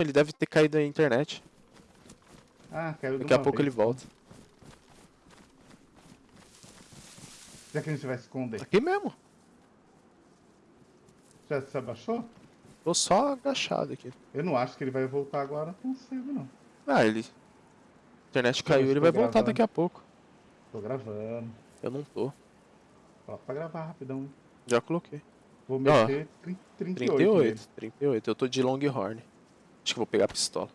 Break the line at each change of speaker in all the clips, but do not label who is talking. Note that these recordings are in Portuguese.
Ele deve ter caído a internet.
Ah, caiu
Daqui a pouco
vez.
ele volta.
Já que a gente vai esconder.
Aqui mesmo.
Já se abaixou?
Tô só agachado aqui.
Eu não acho que ele vai voltar agora tão cedo, não.
Ah, ele. A internet caiu, ele vai
tô
voltar
gravando.
daqui a pouco.
Tô gravando.
Eu não tô.
Coloca pra gravar rapidão.
Já coloquei.
Vou meter tri- 38.
38,
nele.
38. Eu tô de Longhorn. Acho que vou pegar a pistola.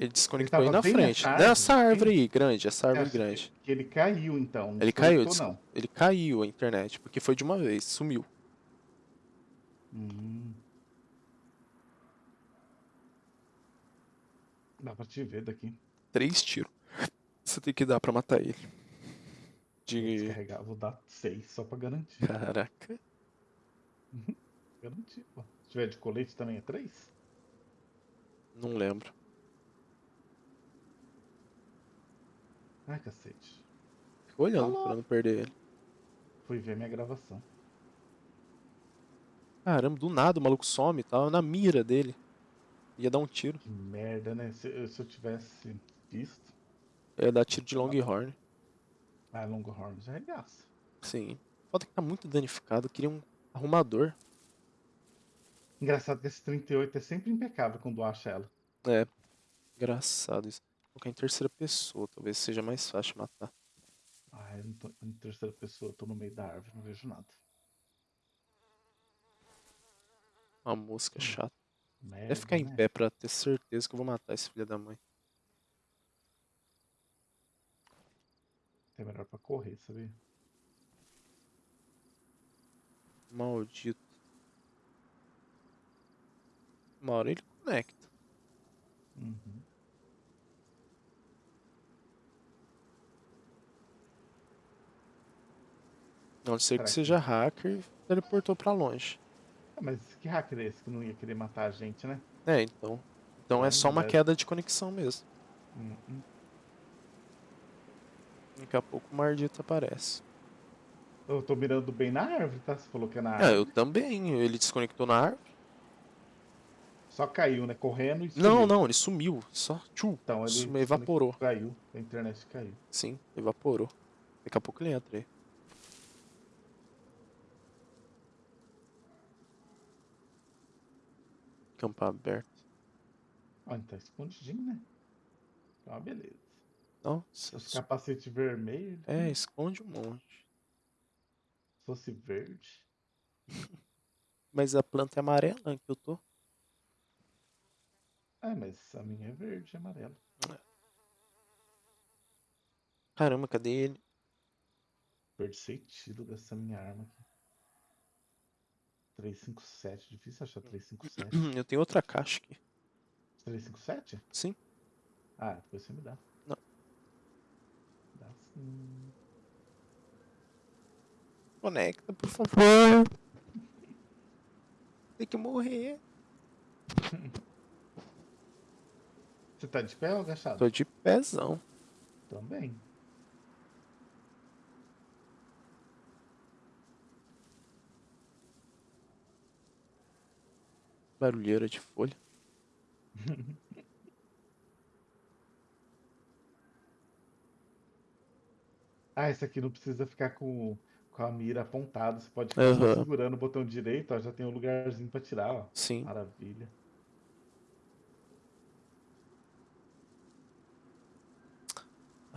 Ele desconectou aí
tava
na frente. Nessa
hein?
árvore aí, grande, essa árvore grande.
Que ele caiu, então. não
Ele caiu, des- ele caiu a internet, porque foi de uma vez, sumiu.
não. Hum. Dá pra te ver daqui.
Três tiros. Você tem que dar pra matar ele.
Vou
De.
descarregar, vou dar 6 só pra garantir.
Caraca.
Garantir, pô. Se tiver de colete também é 3?
Não lembro.
Ai, cacete.
Fico olhando
Alô?
pra não perder ele.
Fui ver minha gravação.
Caramba, do nada o maluco some, tava na mira dele. Ia dar um tiro.
Que merda, né? Se, eu- se eu tivesse visto.
Ia dar tiro de Longhorn.
Ah, Longhorn já regaça.
Sim. Foda que tá muito danificado. Eu queria um arrumador.
Engraçado que esse 38 é sempre impecável quando acha ela.
É. Engraçado isso. Vou colocar em terceira pessoa, talvez seja mais fácil matar.
Ah, eu não tô em terceira pessoa, eu tô no meio da árvore, não vejo nada.
Uma mosca chata.
Merda,
É ficar em
né?
pé pra ter certeza que eu vou matar esse filho da mãe.
É melhor pra correr, sabia?
Maldito. Uma hora ele conecta.
Uhum.
A não ser que seja hacker teleportou pra longe.
Ah, mas que hacker é esse que não ia querer matar a gente, né?
É, então. Então é
Hum,
só uma queda de conexão mesmo.
Uhum.
Daqui a pouco o maldito aparece.
Eu tô mirando bem na árvore, tá? Você falou que é na
Ah,
árvore.
eu também. Ele desconectou na árvore.
Só caiu, né? Correndo e
Não,
sumiu.
não, ele sumiu. Só tchu,
Então ele
sumiu, evaporou.
Caiu, a internet caiu.
Sim, evaporou. Daqui a pouco ele entra aí. Campo aberto.
Ele tá escondidinho, né? É uma beleza.
Nossa,
Esse capacete vermelho.
é, esconde um monte.
Se fosse verde.
Mas a planta é amarela que eu tô.
É, mas a minha é verde e amarela.
Caramba, cadê ele?
Perdi sentido dessa minha arma aqui. 357, difícil achar 357.
Eu tenho outra caixa aqui.
357?
Sim.
Ah, depois você me dá.
Não.
Dá sim.
Conecta, por favor. Tem que morrer.
Você tá de pé ou agachado?
Tô de pezão.
Também.
Barulheira de folha.
Ah, esse aqui não precisa ficar com, com a mira apontada. Você pode ficar
Aham.
segurando o botão direito, ó. Já tem um lugarzinho pra tirar, ó.
Sim.
Maravilha.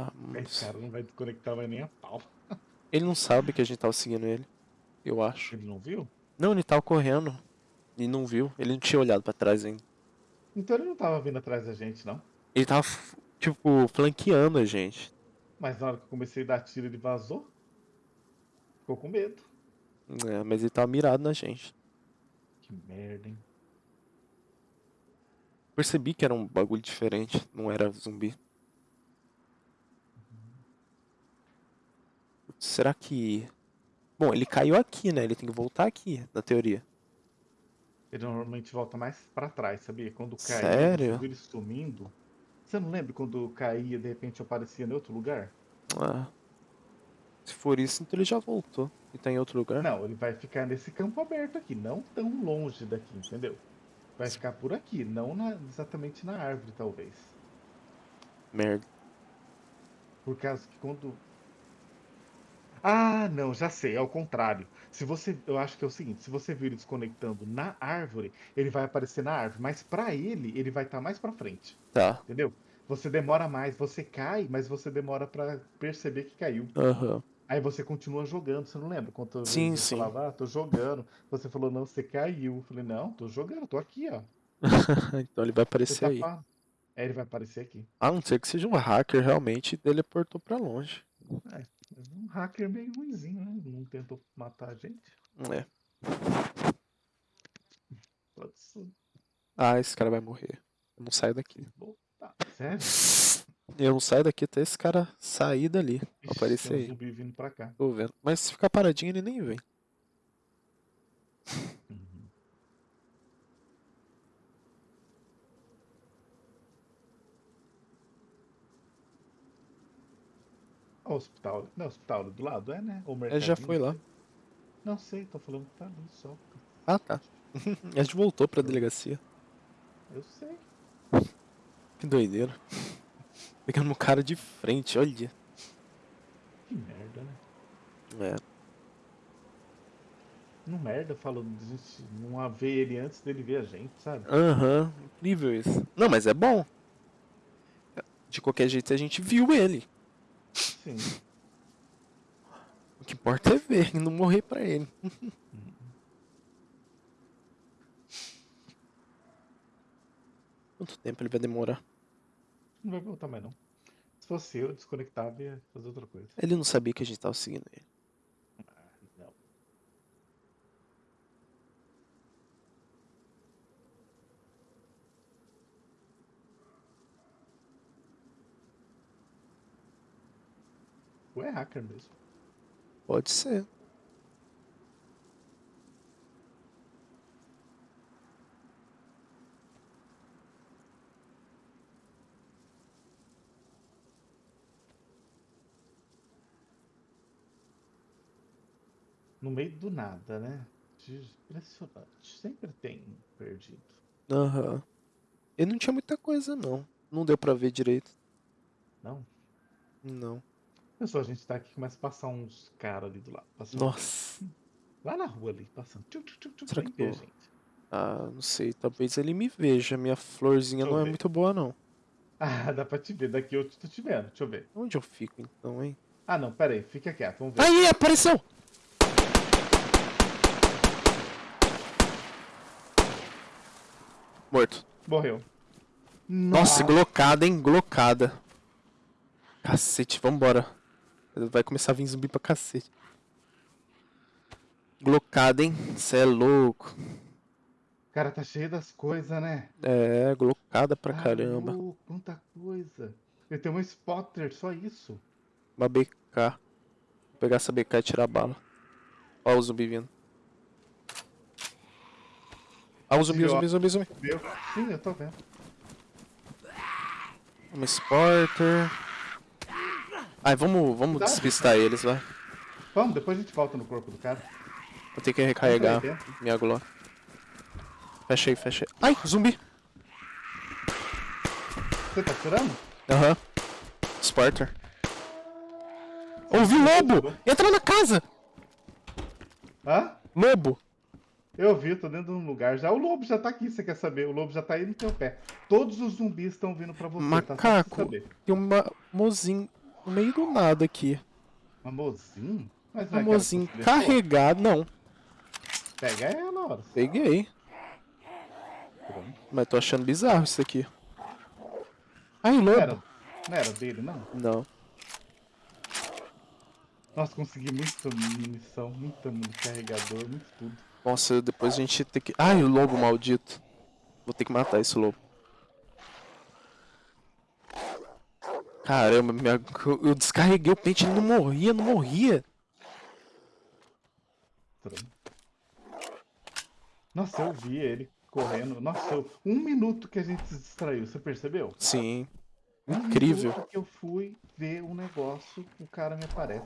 Ah,
Esse cara não vai desconectar mais nem a pau.
Ele não sabe que a gente tava seguindo ele. Eu acho.
Ele não viu?
Não, ele tava correndo. E não viu. Ele não tinha olhado pra trás ainda.
Então ele não tava vindo atrás da gente, não.
Ele tava, tipo, flanqueando a gente.
Mas na hora que eu comecei a dar tiro, ele vazou. Ficou com medo.
É, mas ele tava mirado na gente.
Que merda, hein?
Percebi que era um bagulho diferente. Não era zumbi. Será que. Bom, ele caiu aqui, né? Ele tem que voltar aqui, na teoria.
Ele normalmente volta mais pra trás, sabia? Quando caía,
Sério?
ele sumindo. Você não lembra quando caía de repente aparecia em outro lugar?
Ah. Se for isso, então ele já voltou. E tá em outro lugar.
Não, ele vai ficar nesse campo aberto aqui, não tão longe daqui, entendeu? vai ficar por aqui, não na- exatamente na árvore, talvez.
Merda.
Por causa que quando. Ah, não, já sei, é o contrário. Se você, eu acho que é o seguinte, se você vir ele desconectando na árvore, ele vai aparecer na árvore, mas pra ele, ele vai estar mais pra frente,
Tá.
entendeu? Você demora mais, você cai, mas você demora pra perceber que caiu.
Aham.
Aí você continua jogando, você não lembra? Quantas
Sim, sim.
falava, ah, tô jogando. Você falou, não, você caiu. Eu falei, não, tô jogando, tô aqui, ó.
então ele vai
Você
aparecer
tá
aí.
fa- É, ele vai aparecer aqui.
A não ser que seja um hacker realmente e teleportou pra longe.
É, hacker meio ruimzinho, né? Não tentou matar a gente.
É.
Pode ser.
Ah, esse cara vai morrer. Eu não saio daqui.
Tá, sério?
Eu não saio daqui até esse cara sair dali.
Ixi,
Aparecer aí.
zumbi vindo pra cá.
Tô vendo. Mas se ficar paradinho, ele nem vem.
O hospital. Não, hospital do lado, é, né? O
Ele já
mercadinho,
foi lá.
Não sei, tô falando que tá ali só.
Ah, tá. A gente voltou pra delegacia.
Eu sei.
Que doideira. Pegando um cara de frente, olha.
Que merda, né?
É.
Não merda gente não ver ele antes dele ver a gente, sabe?
Aham, incrível isso. Não, mas é bom. De qualquer jeito a gente viu ele.
Sim.
O que importa é ver e não morrer pra ele. Quanto tempo ele vai demorar?
Não vai voltar mais não. Se fosse eu, desconectava e ia fazer outra coisa.
Ele não sabia que a gente tava seguindo ele.
Não. Ou é hacker mesmo.
Pode ser.
No meio do nada, né? Impressionante. Sempre tem perdido.
Aham. Ele não tinha muita coisa, não. Não deu pra ver direito.
Não?
Não.
Pessoal, a gente tá aqui começa a passar uns caras ali do lado. Passando
Nossa.
Lá na rua ali, passando. Tchum, tchum, tchum,
Será que
vê,
eu-
gente.
Ah, não sei. Talvez ele me veja. Minha florzinha
Deixa
não é
ver.
muito boa, não.
Ah, dá pra te ver. Daqui eu tô te vendo. Deixa eu ver.
Onde eu fico, então, hein?
Ah, não, pera aí. Fica quieto. Vamos ver.
Aí, apareceu! Morto.
Morreu.
Nossa, glocada, hein? Glocada. Cacete, vambora. Vai começar a vir zumbi pra cacete. Glocada, hein? Cê é louco.
Cara, tá cheio das coisas, né?
É, glocada pra
Ah,
caramba.
louco, quanta coisa. Ele tem um spotter, só isso.
Uma BK. Vou pegar essa BK e tirar a bala. Ó o zumbi vindo. Ó o zumbi, o zumbi, zumbi, zumbi.
Meu? Sim, eu tô vendo.
Um Sporter. Ai, vamos, vamos
Dá.
despistar eles, vai.
Vamos, depois a gente volta no corpo do cara.
Vou ter que recarregar minha Glock. Fecha aí. Ai, zumbi!
Você tá tirando?
Aham. Sporter. Ouvi lobo! Entra na casa!
Hã?
Lobo!
Eu vi, tô dentro de um lugar já. O lobo já tá aqui, você quer saber? O lobo já tá aí no teu pé. Todos os zumbis estão vindo pra você, tá?
Macaco.
saber.
Tem uma mozinho no meio do nada aqui.
Mamozinho? Mas não
carregada. Não,
Pega ela, hora.
peguei.
Pronto.
Mas tô achando bizarro isso aqui. Ai,
Não era,
lobo!
não era dele, não?
Não.
Nossa, consegui muita munição, muita muito carregador, muito tudo.
Nossa, depois a gente tem que. Ai, o lobo maldito. Vou ter que matar esse lobo. Caramba, minha... eu descarreguei o pente e ele não morria, não morria.
Nossa, eu vi ele correndo. Nossa, eu- um minuto que a gente se distraiu, você percebeu?
Sim.
Um
Incrível.
que eu fui ver um negócio, o cara me aparece.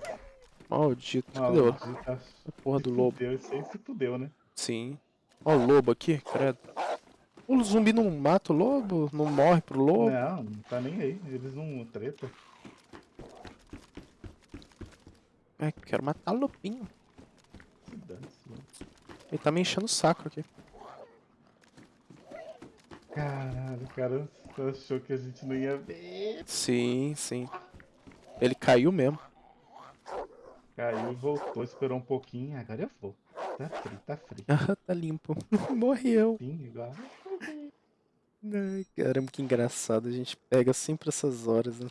Maldito. Cadê o-
Maldita,
a porra do lobo?
Fudeu, isso aí se fudeu, né?
Sim. Ó o lobo aqui, credo. O zumbi não mata o lobo? Não morre pro lobo?
Não, não tá nem aí. Eles não treta.
Ai, quero matar o lobinho.
Mano.
Ele tá me enchendo o saco aqui.
Caralho, o cara achou que a gente não ia ver.
Sim, sim. Ele caiu mesmo.
Caiu, voltou, esperou um pouquinho. Agora eu vou. Tá frio, tá frio.
Tá limpo. Morreu.
Sim, igual.
Ai, caramba, que engraçado. A gente pega sempre essas horas, né?